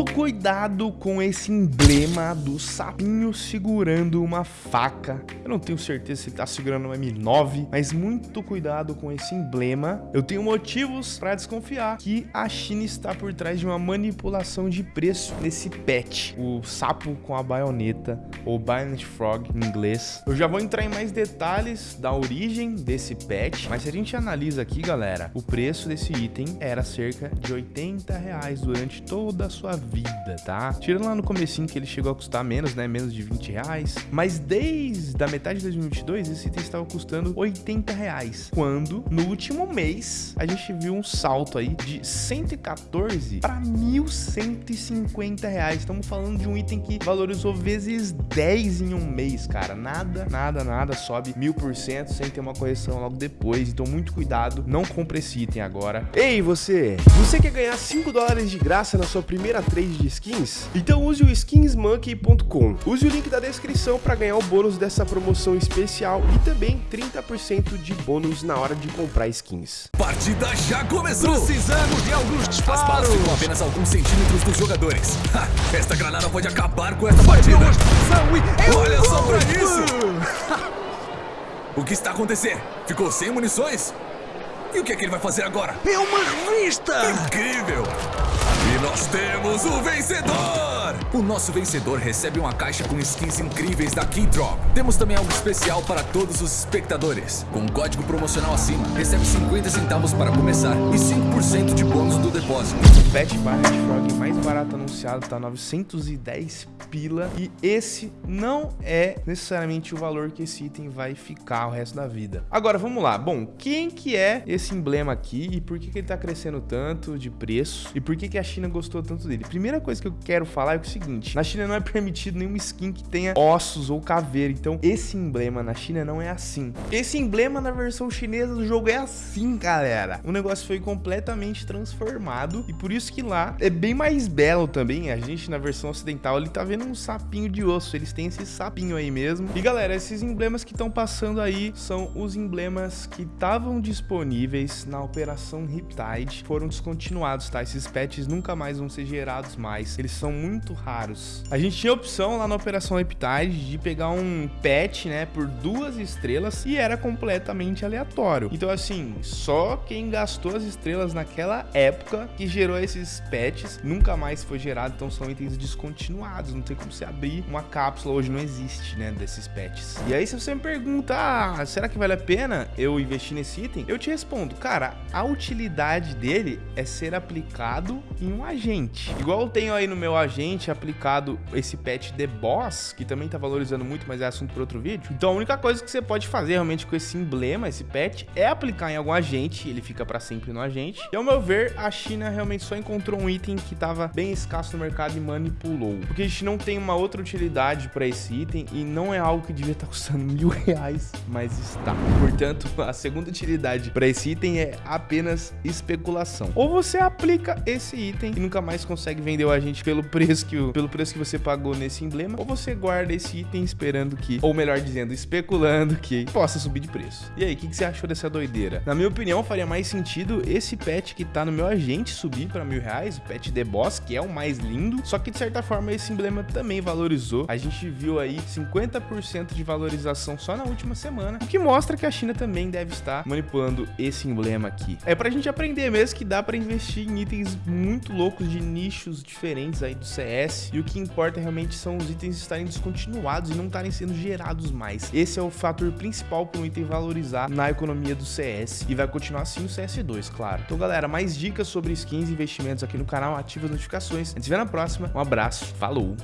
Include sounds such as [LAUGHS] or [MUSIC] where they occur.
muito cuidado com esse emblema do sapinho segurando uma faca. Eu não tenho certeza se ele tá segurando um M9, mas muito cuidado com esse emblema. Eu tenho motivos para desconfiar que a China está por trás de uma manipulação de preço nesse pet, o sapo com a baioneta, ou Bayonet Frog em inglês. Eu já vou entrar em mais detalhes da origem desse pet, mas se a gente analisa aqui, galera, o preço desse item era cerca de 80 reais durante toda a sua vida, tá? Tirando lá no comecinho que ele chegou a custar menos, né? Menos de 20 reais. Mas desde a metade de 2022, esse item estava custando 80 reais. Quando, no último mês, a gente viu um salto aí de 114 para 1.150 reais. Estamos falando de um item que valorizou vezes 10 em um mês, cara. Nada, nada, nada sobe mil por cento sem ter uma correção logo depois. Então, muito cuidado. Não compre esse item agora. Ei, você! Você quer ganhar 5 dólares de graça na sua primeira trade de skins? Então use o skinsmonkey.com. Use o link da descrição para ganhar o bônus dessa promoção especial e também 30% de bônus na hora de comprar skins. Partida já começou! Precisamos de alguns As balas disparos! ficam apenas alguns centímetros dos jogadores. [LAUGHS] Ha, esta granada pode acabar com essa partida. Olha só pra isso! [LAUGHS] O que está acontecendo? Ficou sem munições? E o que é que ele vai fazer agora? É uma revista! Incrível! E nós temos o vencedor! O nosso vencedor recebe uma caixa com skins incríveis da Keydrop. Temos também algo especial para todos os espectadores. Com um código promocional acima, recebe 50 centavos para começar e 5% de bônus do depósito. O Pet Bayonet Frog mais barato anunciado tá 910 pila. E esse não é necessariamente o valor que esse item vai ficar o resto da vida. Agora, vamos lá. Bom, quem que é esse emblema aqui e por que, que ele tá crescendo tanto de preço? E por que, que a China gostou tanto dele? Primeira coisa que eu quero falar é o seguinte. Na China não é [LAUGHS] permitido nenhuma skin que tenha ossos ou caveira. Então, esse emblema na China não é assim. Esse emblema na versão chinesa do jogo é assim, galera. O negócio foi completamente transformado. E por isso que lá é bem mais belo também. A gente na versão ocidental, ele tá vendo um sapinho de osso. Eles têm esse sapinho aí mesmo. E galera, esses emblemas que estão passando aí são os emblemas que estavam disponíveis na Operação Riptide. Foram descontinuados, tá? Esses patches nunca mais vão ser gerados mais. Eles são muito raros. A gente tinha a opção lá na Operação Riptide de pegar um patch, né, por duas estrelas e era completamente aleatório. Então, assim, só quem gastou as estrelas naquela época que gerou esses patches nunca mais foi gerado. Então, são itens descontinuados. Não tem como você abrir uma cápsula. Hoje não existe, né, desses patches. E aí, se você me pergunta, ah, será que vale a pena eu investir nesse item? Eu te respondo, cara, a utilidade dele é ser aplicado em um agente. Igual eu tenho aí no meu agente aplicado esse patch The Boss, que também tá valorizando muito, mas é assunto para outro vídeo. Então a única coisa que você pode fazer realmente com esse emblema, esse patch, é aplicar em algum agente, ele fica para sempre no agente. E ao meu ver, a China realmente só encontrou um item que tava bem escasso no mercado e manipulou. Porque a gente não tem uma outra utilidade para esse item e não é algo que devia estar custando [LAUGHS] mil reais, mas está. Portanto, a segunda utilidade para esse item é apenas especulação. Ou você aplica esse item e nunca mais consegue vender o agente pelo preço que, pelo preço que você pagou nesse emblema, ou você guarda esse item esperando que, ou melhor dizendo, especulando que possa subir de preço. E aí, o que, que você achou dessa doideira? Na minha opinião, faria mais sentido esse pet que tá no meu agente subir para mil reais, o pet The Boss, que é o mais lindo, só que de certa forma esse emblema também valorizou. A gente viu aí 50% de valorização só na última semana, o que mostra que a China também deve estar manipulando esse emblema aqui. É pra gente aprender mesmo que dá pra investir em itens muito loucos de nichos diferentes aí do CS, e o que importa realmente são os itens estarem descontinuados e não estarem sendo gerados mais. Esse é o fator principal para um item valorizar na economia do CS, e vai continuar assim o CS2, claro. Então galera, mais dicas sobre skins e investimentos aqui no canal, ativa as notificações. A gente se vê na próxima, um abraço, falou!